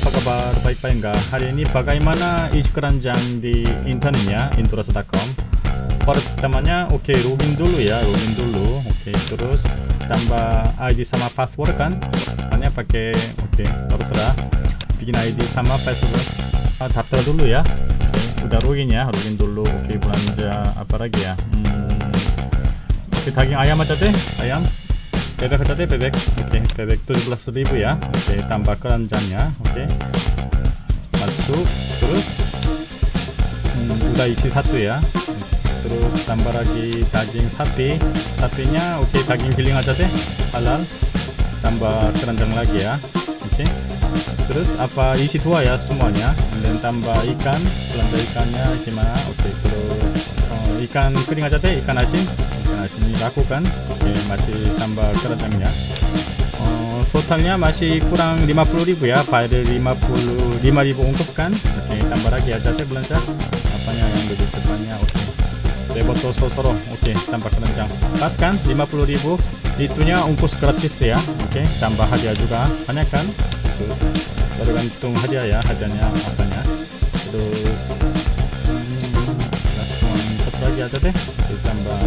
apa kabar? Baik-baik enggak? Hari ini bagaimana isi keranjang di internetnya introso.com Pertamanya oke okay, login dulu ya, login dulu. Oke, okay, terus tambah ID sama password kan? Hanya pakai oke, okay, terserah. Bikin ID sama password. Ah, Daftar dulu ya. Okay, Udah login ya, login dulu. Oke, okay, belanja apa lagi ya? Hmm, Oke, okay, daging ayam aja deh, ayam aja deh bebek oke okay, bebek 17.000 ya. Oke okay, tambah keranjangnya oke. Masuk terus. Hmm, udah isi satu ya. Terus tambah lagi daging sapi. Sapinya oke daging giling aja deh. Halal. Tambah keranjang lagi ya. Oke. Terus apa isi dua ya semuanya? Dan tambah ikan. Belanja ikannya gimana? Oke terus oh, ikan kering aja deh ikan asin nah sini lakukan oke masih tambah keranjangnya oh, totalnya masih kurang 50.000 ya file 50 5000 ungkuf kan? Oke tambah lagi aja saya belanja. Apanya yang lebih depannya? Oke. Deboto Sosoro oke tambah keranjang pas kan? 50.000 itunya ungkus gratis ya. Oke tambah hadiah juga. Banyak kan? Tergantung hadiah ya hadiahnya apanya. Terus hmm, satu lagi aja deh. Tambah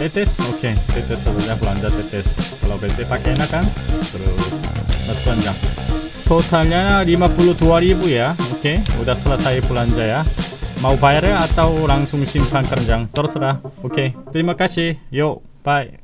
tetes. Oke okay. tetes saja belanja tetes. Kalau BT pakai enak kan? Terus mas belanja totalnya 52.000 ya. Oke okay. udah selesai belanja ya. Mau bayar atau langsung simpan keranjang terserah. Oke okay. terima kasih. Yuk bye